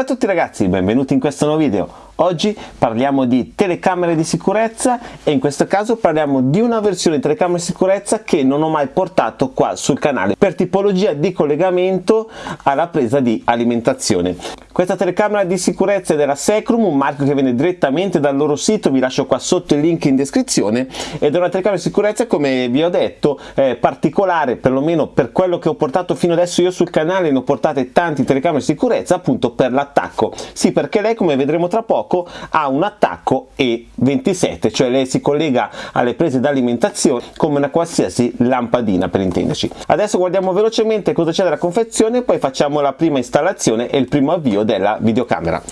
Salve a tutti ragazzi, benvenuti in questo nuovo video. Oggi parliamo di telecamere di sicurezza e in questo caso parliamo di una versione di telecamera di sicurezza che non ho mai portato qua sul canale per tipologia di collegamento alla presa di alimentazione. Questa telecamera di sicurezza è della Secrum, un marchio che viene direttamente dal loro sito, vi lascio qua sotto il link in descrizione ed è una telecamera di sicurezza come vi ho detto eh, particolare perlomeno per quello che ho portato fino adesso io sul canale ne ho portate tanti telecamere di sicurezza appunto per l'attacco. Sì perché lei come vedremo tra poco poco ha un attacco E27 cioè lei si collega alle prese d'alimentazione come una qualsiasi lampadina per intenderci. Adesso guardiamo velocemente cosa c'è nella confezione e poi facciamo la prima installazione e il primo avvio della videocamera.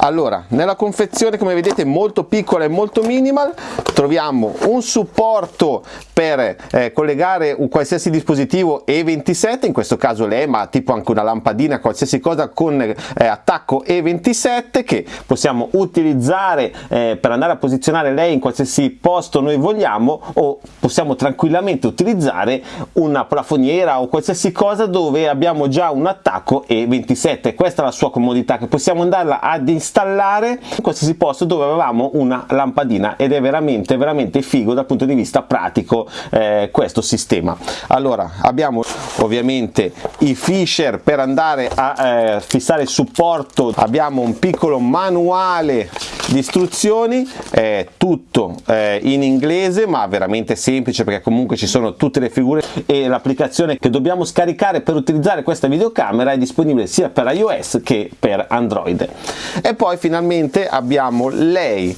Allora nella confezione come vedete molto piccola e molto minimal troviamo un supporto per eh, collegare un qualsiasi dispositivo E27 in questo caso l'E ma tipo anche una lampadina qualsiasi cosa con eh, attacco E27 che possiamo utilizzare eh, per andare a posizionare lei in qualsiasi posto noi vogliamo o possiamo tranquillamente utilizzare una plafoniera o qualsiasi cosa dove abbiamo già un attacco E27 questa è la sua comodità che possiamo andarla ad installare in qualsiasi posto dove avevamo una lampadina ed è veramente veramente figo dal punto di vista pratico eh, questo sistema. Allora abbiamo ovviamente i fisher per andare a eh, fissare il supporto. Abbiamo un piccolo manuale manuale istruzioni è tutto eh, in inglese ma veramente semplice perché comunque ci sono tutte le figure e l'applicazione che dobbiamo scaricare per utilizzare questa videocamera è disponibile sia per iOS che per Android. E poi finalmente abbiamo lei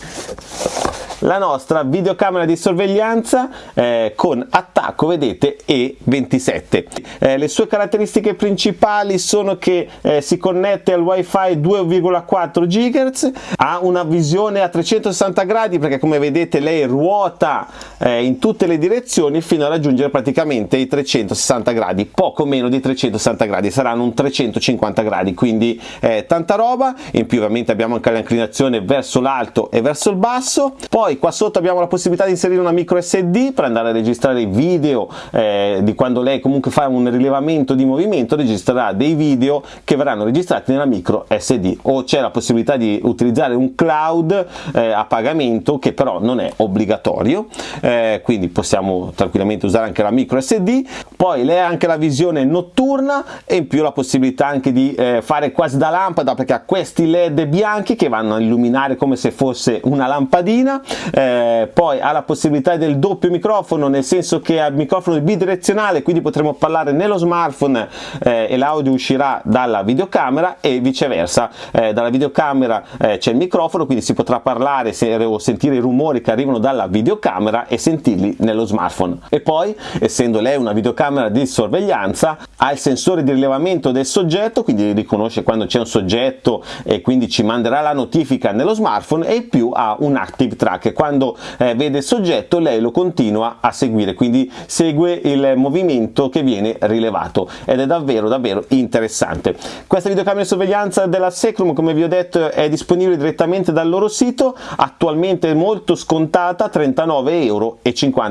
la nostra videocamera di sorveglianza eh, con attacco vedete E27 eh, le sue caratteristiche principali sono che eh, si connette al wifi 2,4 GHz ha una visione a 360 gradi perché come vedete lei ruota eh, in tutte le direzioni fino a raggiungere praticamente i 360 gradi poco meno di 360 gradi saranno un 350 gradi quindi eh, tanta roba. In più ovviamente abbiamo anche l'inclinazione verso l'alto e verso il basso. Poi poi qua sotto abbiamo la possibilità di inserire una micro SD per andare a registrare video eh, di quando lei comunque fa un rilevamento di movimento registrerà dei video che verranno registrati nella micro SD o c'è la possibilità di utilizzare un cloud eh, a pagamento che però non è obbligatorio. Eh, quindi possiamo tranquillamente usare anche la micro SD poi lei ha anche la visione notturna e in più la possibilità anche di eh, fare quasi da lampada perché ha questi led bianchi che vanno a illuminare come se fosse una lampadina eh, poi ha la possibilità del doppio microfono nel senso che ha il microfono bidirezionale quindi potremo parlare nello smartphone eh, e l'audio uscirà dalla videocamera e viceversa. Eh, dalla videocamera eh, c'è il microfono quindi si potrà parlare se, o sentire i rumori che arrivano dalla videocamera e sentirli nello smartphone. E poi essendo lei una videocamera di sorveglianza ha il sensore di rilevamento del soggetto quindi riconosce quando c'è un soggetto e quindi ci manderà la notifica nello smartphone e più ha un active track che quando eh, vede il soggetto lei lo continua a seguire quindi segue il movimento che viene rilevato ed è davvero davvero interessante. Questa videocamera di sorveglianza della Secrum come vi ho detto è disponibile direttamente dal loro sito attualmente molto scontata 39,50 euro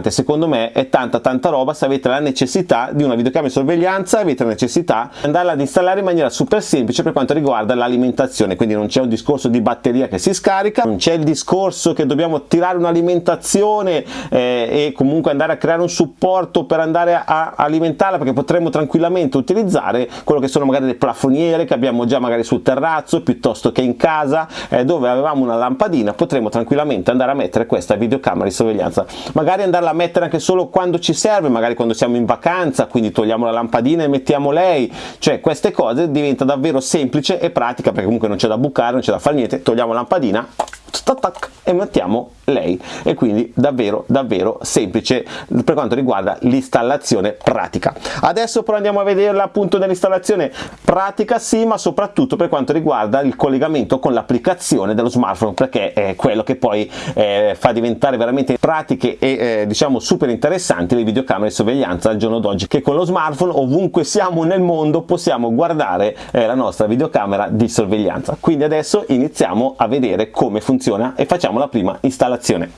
secondo me è tanta tanta roba se avete la necessità di una videocamera di sorveglianza avete la necessità di andarla ad installare in maniera super semplice per quanto riguarda l'alimentazione quindi non c'è un discorso di batteria che si scarica non c'è il discorso che dobbiamo tirare un'alimentazione eh, e comunque andare a creare un supporto per andare a alimentarla perché potremmo tranquillamente utilizzare quello che sono magari le plafoniere che abbiamo già magari sul terrazzo piuttosto che in casa eh, dove avevamo una lampadina potremmo tranquillamente andare a mettere questa videocamera di sorveglianza. Magari andarla a mettere anche solo quando ci serve magari quando siamo in vacanza quindi togliamo la lampadina e mettiamo lei. Cioè queste cose diventa davvero semplice e pratica perché comunque non c'è da bucare non c'è da fare niente togliamo la lampadina e mettiamo lei. E quindi davvero davvero semplice per quanto riguarda l'installazione pratica. Adesso però andiamo a vederla appunto nell'installazione pratica sì ma soprattutto per quanto riguarda il collegamento con l'applicazione dello smartphone perché è quello che poi eh, fa diventare veramente pratiche e eh, diciamo super interessanti le videocamere di sorveglianza al giorno d'oggi che con lo smartphone ovunque siamo nel mondo possiamo guardare eh, la nostra videocamera di sorveglianza. Quindi adesso iniziamo a vedere come funziona e facciamo la prima installazione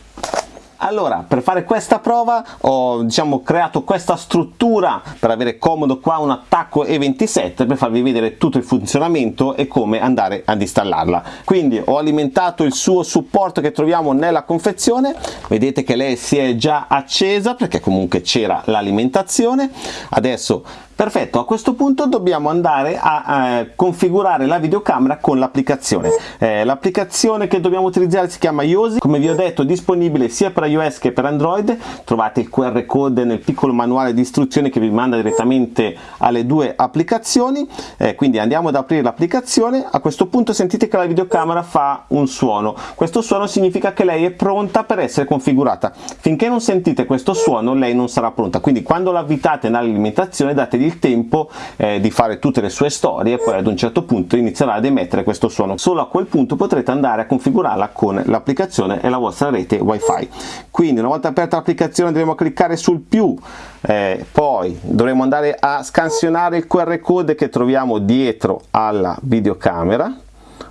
Allora, per fare questa prova ho diciamo, creato questa struttura per avere comodo qua un attacco E27 per farvi vedere tutto il funzionamento e come andare ad installarla. Quindi ho alimentato il suo supporto che troviamo nella confezione, vedete che lei si è già accesa perché comunque c'era l'alimentazione. Adesso Perfetto, a questo punto dobbiamo andare a, a configurare la videocamera con l'applicazione. Eh, l'applicazione che dobbiamo utilizzare si chiama Yosi, come vi ho detto disponibile sia per iOS che per Android, trovate il QR code nel piccolo manuale di istruzioni che vi manda direttamente alle due applicazioni, eh, quindi andiamo ad aprire l'applicazione, a questo punto sentite che la videocamera fa un suono, questo suono significa che lei è pronta per essere configurata, finché non sentite questo suono lei non sarà pronta, quindi quando l'avvitate nell'alimentazione dategli il tempo eh, di fare tutte le sue storie e poi ad un certo punto inizierà ad emettere questo suono. Solo a quel punto potrete andare a configurarla con l'applicazione e la vostra rete wifi. Quindi una volta aperta l'applicazione andremo a cliccare sul più, eh, poi dovremo andare a scansionare il QR code che troviamo dietro alla videocamera.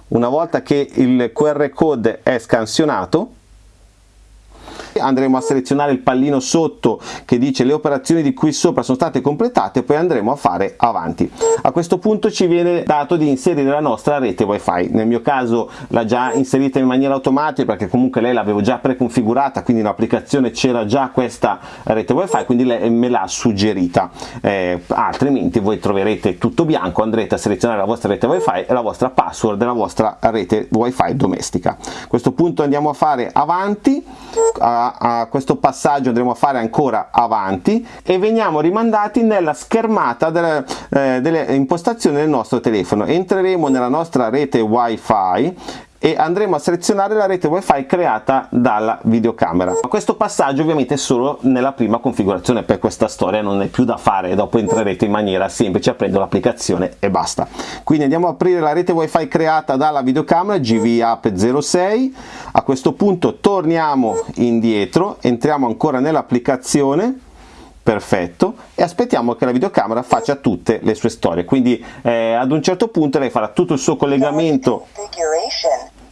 Una volta che il QR code è scansionato andremo a selezionare il pallino sotto che dice le operazioni di qui sopra sono state completate poi andremo a fare avanti. A questo punto ci viene dato di inserire la nostra rete wifi. Nel mio caso l'ha già inserita in maniera automatica perché comunque lei l'avevo già preconfigurata quindi l'applicazione c'era già questa rete wifi quindi lei me l'ha suggerita. Eh, altrimenti voi troverete tutto bianco andrete a selezionare la vostra rete wifi e la vostra password della vostra rete wifi domestica. A questo punto andiamo a fare avanti. A a, questo passaggio andremo a fare ancora avanti e veniamo rimandati nella schermata delle, eh, delle impostazioni del nostro telefono. Entreremo nella nostra rete wifi e andremo a selezionare la rete wifi creata dalla videocamera. Questo passaggio ovviamente è solo nella prima configurazione per questa storia non è più da fare dopo entrerete in maniera semplice aprendo l'applicazione e basta. Quindi andiamo a aprire la rete wifi creata dalla videocamera gv app 06 a questo punto torniamo indietro entriamo ancora nell'applicazione perfetto. E aspettiamo che la videocamera faccia tutte le sue storie. Quindi eh, ad un certo punto lei farà tutto il suo collegamento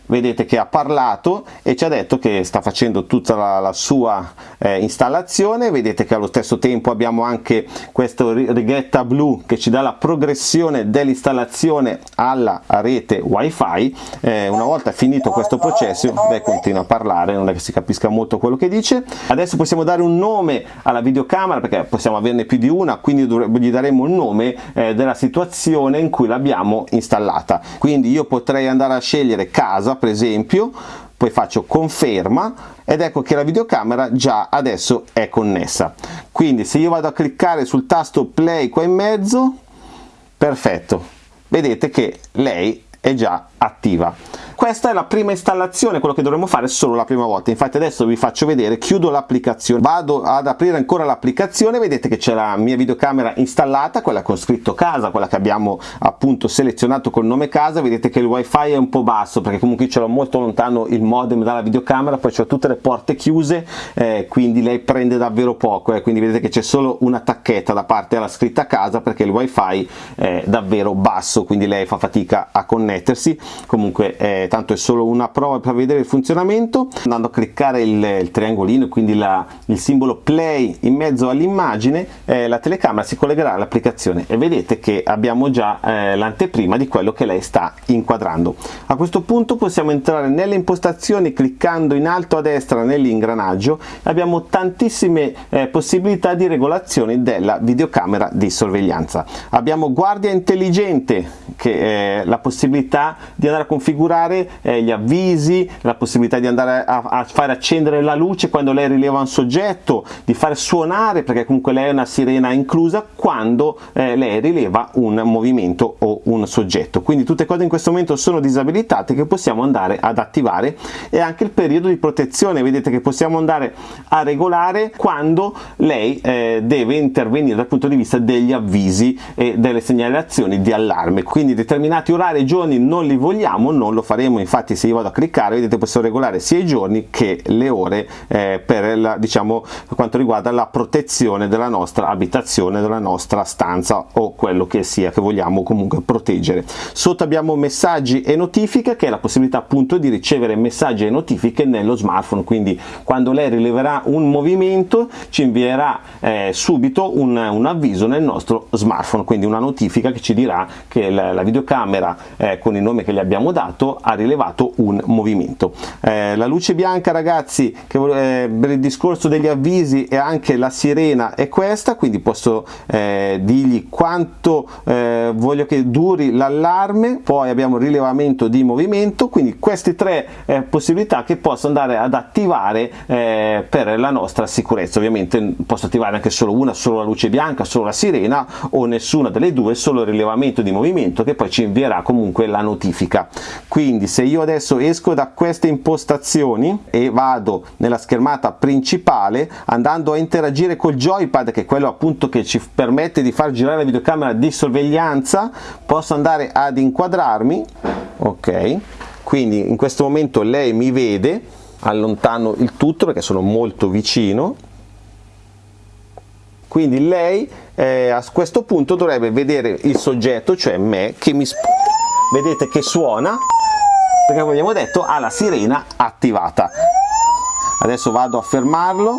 vedete che ha parlato e ci ha detto che sta facendo tutta la, la sua eh, installazione. Vedete che allo stesso tempo abbiamo anche questo righetta blu che ci dà la progressione dell'installazione alla rete wifi. Eh, una volta finito questo processo lei continua a parlare non è che si capisca molto quello che dice. Adesso possiamo dare un nome alla videocamera perché possiamo averne più di una quindi gli daremo il nome eh, della situazione in cui l'abbiamo installata. Quindi io potrei andare a scegliere casa per esempio poi faccio conferma ed ecco che la videocamera già adesso è connessa. Quindi se io vado a cliccare sul tasto play qua in mezzo perfetto. Vedete che lei è già attiva questa è la prima installazione quello che dovremo fare solo la prima volta. Infatti adesso vi faccio vedere chiudo l'applicazione vado ad aprire ancora l'applicazione vedete che c'è la mia videocamera installata quella con scritto casa quella che abbiamo appunto selezionato col nome casa. Vedete che il wifi è un po' basso perché comunque ce l'ho molto lontano il modem dalla videocamera poi ho tutte le porte chiuse eh, quindi lei prende davvero poco eh, quindi vedete che c'è solo una tacchetta da parte alla scritta casa perché il wifi è davvero basso quindi lei fa fatica a connettersi. Comunque eh, tanto è solo una prova per vedere il funzionamento. Andando a cliccare il, il triangolino quindi la, il simbolo play in mezzo all'immagine eh, la telecamera si collegherà all'applicazione. E vedete che abbiamo già eh, l'anteprima di quello che lei sta inquadrando. A questo punto possiamo entrare nelle impostazioni cliccando in alto a destra nell'ingranaggio. Abbiamo tantissime eh, possibilità di regolazione della videocamera di sorveglianza. Abbiamo guardia intelligente che è la possibilità di andare a configurare eh, gli avvisi, la possibilità di andare a, a, fare accendere la luce quando lei rileva un soggetto, di fare suonare, perché comunque lei è una sirena inclusa, quando eh, lei rileva un movimento o un soggetto. Quindi tutte cose in questo momento sono disabilitate che possiamo andare ad attivare e anche il periodo di protezione, vedete che possiamo andare a regolare quando lei eh, deve intervenire dal punto di vista degli avvisi e delle segnalazioni di allarme. Quindi determinati orari e giorni non li vogliamo, non lo faremo potremo infatti se io vado a cliccare vedete posso regolare sia i giorni che le ore eh, per la, diciamo quanto riguarda la protezione della nostra abitazione della nostra stanza o quello che sia che vogliamo comunque proteggere. Sotto abbiamo messaggi e notifiche che è la possibilità appunto di ricevere messaggi e notifiche nello smartphone. Quindi quando lei rileverà un movimento ci invierà eh, subito un, un, avviso nel nostro smartphone. Quindi una notifica che ci dirà che la, la videocamera eh, con il nome che gli abbiamo dato ha rilevato un movimento. Eh, la luce bianca ragazzi che, eh, per il discorso degli avvisi e anche la sirena è questa quindi posso eh, dirgli quanto eh, voglio che duri l'allarme. Poi abbiamo il rilevamento di movimento quindi queste tre eh, possibilità che posso andare ad attivare eh, per la nostra sicurezza. Ovviamente posso attivare anche solo una solo la luce bianca solo la sirena o nessuna delle due solo il rilevamento di movimento che poi ci invierà comunque la notifica. Quindi se io adesso esco da queste impostazioni e vado nella schermata principale andando a interagire col joypad che è quello appunto che ci permette di far girare la videocamera di sorveglianza posso andare ad inquadrarmi ok? Quindi in questo momento lei mi vede allontano il tutto perché sono molto vicino. Quindi lei eh, a questo punto dovrebbe vedere il soggetto cioè me che mi vedete che suona perché come abbiamo detto ha la sirena attivata. Adesso vado a fermarlo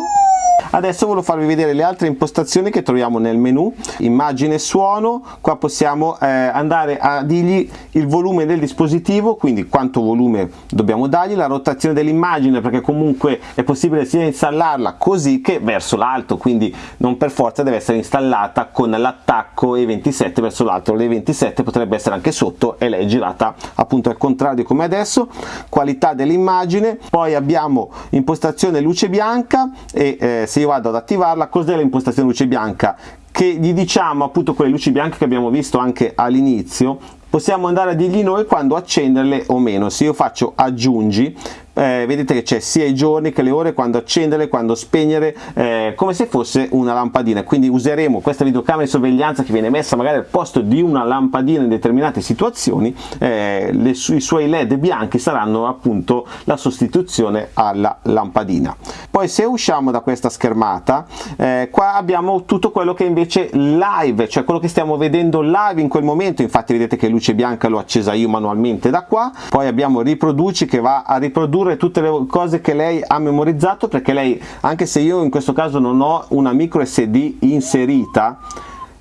adesso voglio farvi vedere le altre impostazioni che troviamo nel menu. Immagine suono. Qua possiamo eh, andare a dirgli il volume del dispositivo quindi quanto volume dobbiamo dargli la rotazione dell'immagine perché comunque è possibile sia installarla così che verso l'alto quindi non per forza deve essere installata con l'attacco E27 verso l'alto. l'E27 potrebbe essere anche sotto e lei è girata appunto al contrario come adesso. Qualità dell'immagine. Poi abbiamo impostazione luce bianca e eh, se io vado ad attivarla cos'è l'impostazione luce bianca? Che gli diciamo appunto quelle luci bianche che abbiamo visto anche all'inizio. Possiamo andare a dirgli noi quando accenderle o meno. Se io faccio aggiungi eh, vedete che c'è sia i giorni che le ore quando accendere quando spegnere eh, come se fosse una lampadina. Quindi useremo questa videocamera di sorveglianza che viene messa magari al posto di una lampadina in determinate situazioni eh, le, i suoi led bianchi saranno appunto la sostituzione alla lampadina. Poi se usciamo da questa schermata eh, qua abbiamo tutto quello che invece live cioè quello che stiamo vedendo live in quel momento. Infatti vedete che luce bianca l'ho accesa io manualmente da qua. Poi abbiamo riproduci che va a riprodurre riprodurre tutte le cose che lei ha memorizzato perché lei anche se io in questo caso non ho una micro sd inserita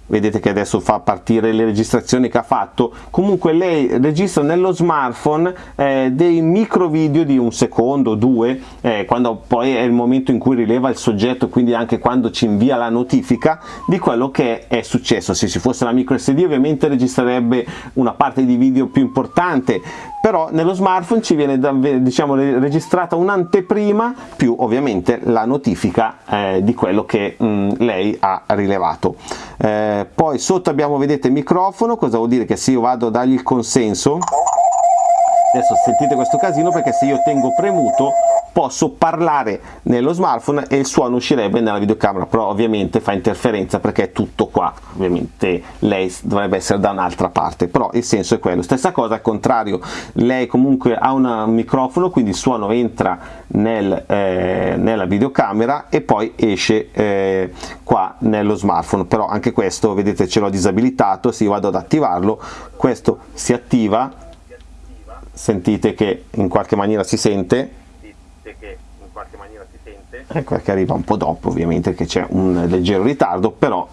vedete che adesso fa partire le registrazioni che ha fatto comunque lei registra nello smartphone eh, dei micro video di un secondo due eh, quando poi è il momento in cui rileva il soggetto quindi anche quando ci invia la notifica di quello che è successo. Se ci fosse la micro sd ovviamente registrerebbe una parte di video più importante però nello smartphone ci viene diciamo registrata un'anteprima più ovviamente la notifica eh, di quello che mh, lei ha rilevato. Eh, poi sotto abbiamo vedete microfono cosa vuol dire? Che se io vado a dargli il consenso adesso sentite questo casino perché se io tengo premuto posso parlare nello smartphone e il suono uscirebbe nella videocamera. Però ovviamente fa interferenza perché è tutto qua. Ovviamente lei dovrebbe essere da un'altra parte. Però il senso è quello. Stessa cosa al contrario. Lei comunque ha un microfono quindi il suono entra nel, eh, nella videocamera e poi esce eh, qua nello smartphone. Però anche questo vedete ce l'ho disabilitato. Se io vado ad attivarlo questo si attiva sentite che in qualche maniera si sente che in qualche maniera si sente. Ecco che arriva un po' dopo ovviamente che c'è un leggero ritardo, però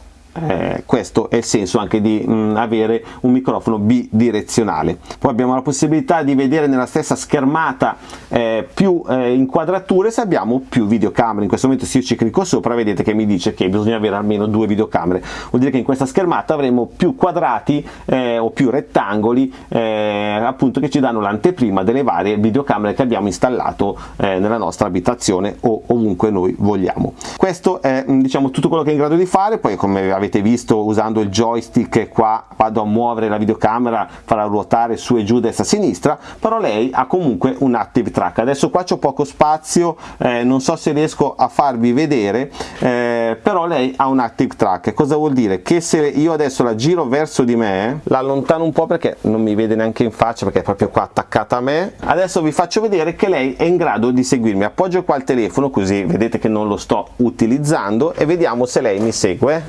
eh, questo è il senso anche di mh, avere un microfono bidirezionale. Poi abbiamo la possibilità di vedere nella stessa schermata eh, più eh, inquadrature se abbiamo più videocamere. In questo momento se io ci clicco sopra vedete che mi dice che bisogna avere almeno due videocamere. Vuol dire che in questa schermata avremo più quadrati eh, o più rettangoli eh, appunto che ci danno l'anteprima delle varie videocamere che abbiamo installato eh, nella nostra abitazione o ovunque noi vogliamo. Questo è diciamo tutto quello che è in grado di fare. Poi come avete avete visto usando il joystick qua vado a muovere la videocamera farà ruotare su e giù destra e sinistra però lei ha comunque un active track. Adesso qua c'è poco spazio eh, non so se riesco a farvi vedere eh, però lei ha un active track. Cosa vuol dire? Che se io adesso la giro verso di me la allontano un po' perché non mi vede neanche in faccia perché è proprio qua attaccata a me. Adesso vi faccio vedere che lei è in grado di seguirmi. Appoggio qua il telefono così vedete che non lo sto utilizzando e vediamo se lei mi segue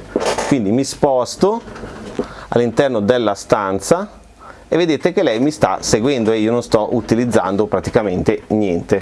quindi mi sposto all'interno della stanza e vedete che lei mi sta seguendo e io non sto utilizzando praticamente niente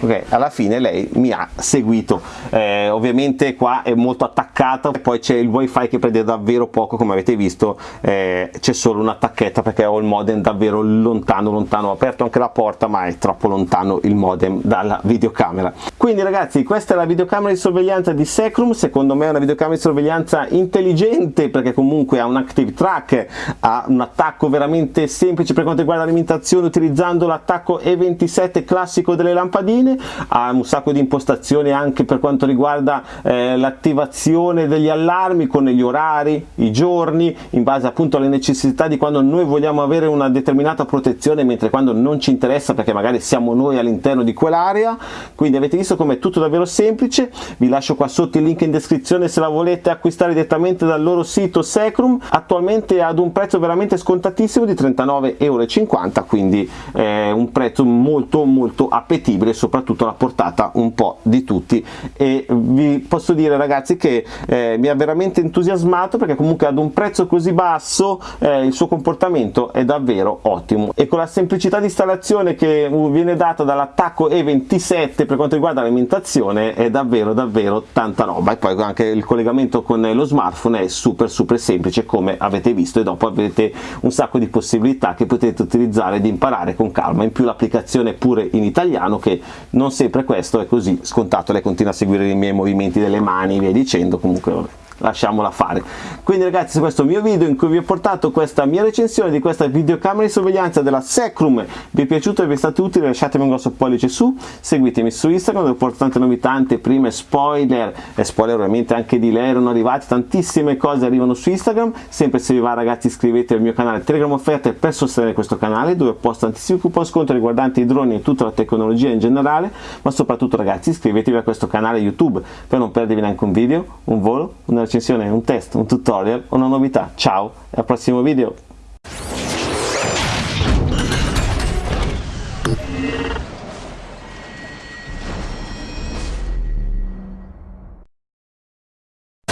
ok alla fine lei mi ha seguito. Eh, ovviamente qua è molto attaccata poi c'è il wifi che prende davvero poco come avete visto eh, c'è solo una tacchetta perché ho il modem davvero lontano lontano ho aperto anche la porta ma è troppo lontano il modem dalla videocamera. Quindi ragazzi questa è la videocamera di sorveglianza di Secrum. Secondo me è una videocamera di sorveglianza intelligente perché comunque ha un active track ha un attacco veramente semplice per quanto riguarda l'alimentazione utilizzando l'attacco E27 classico delle lampadine bene, ha un sacco di impostazioni anche per quanto riguarda eh, l'attivazione degli allarmi con gli orari, i giorni, in base appunto alle necessità di quando noi vogliamo avere una determinata protezione, mentre quando non ci interessa perché magari siamo noi all'interno di quell'area, quindi avete visto come è tutto davvero semplice, vi lascio qua sotto il link in descrizione se la volete acquistare direttamente dal loro sito Secrum, attualmente ad un prezzo veramente scontatissimo di 39,50 euro, quindi eh, un prezzo molto molto appetibile, soprattutto soprattutto alla portata un po' di tutti. E vi posso dire ragazzi che eh, mi ha veramente entusiasmato perché comunque ad un prezzo così basso eh, il suo comportamento è davvero ottimo. E con la semplicità di installazione che viene data dall'attacco E27 per quanto riguarda l'alimentazione è davvero davvero tanta roba. E poi anche il collegamento con lo smartphone è super super semplice come avete visto e dopo avete un sacco di possibilità che potete utilizzare di imparare con calma. In più l'applicazione pure in italiano che non sempre questo è così. Scontato lei continua a seguire i miei movimenti delle mani e via dicendo. Comunque vabbè lasciamola fare. Quindi ragazzi questo è il mio video in cui vi ho portato questa mia recensione di questa videocamera di sorveglianza della Secrum vi è piaciuto e vi è stato utile lasciatemi un grosso pollice su seguitemi su Instagram dove porto tante novità prime spoiler e spoiler ovviamente anche di lei erano arrivati tantissime cose arrivano su Instagram sempre se vi va ragazzi iscrivetevi al mio canale Telegram offerte per sostenere questo canale dove posto tantissimi coupon sconto riguardanti i droni e tutta la tecnologia in generale ma soprattutto ragazzi iscrivetevi a questo canale YouTube per non perdervi neanche un video, un volo, una recensione, un test, un tutorial, una novità. Ciao e al prossimo video!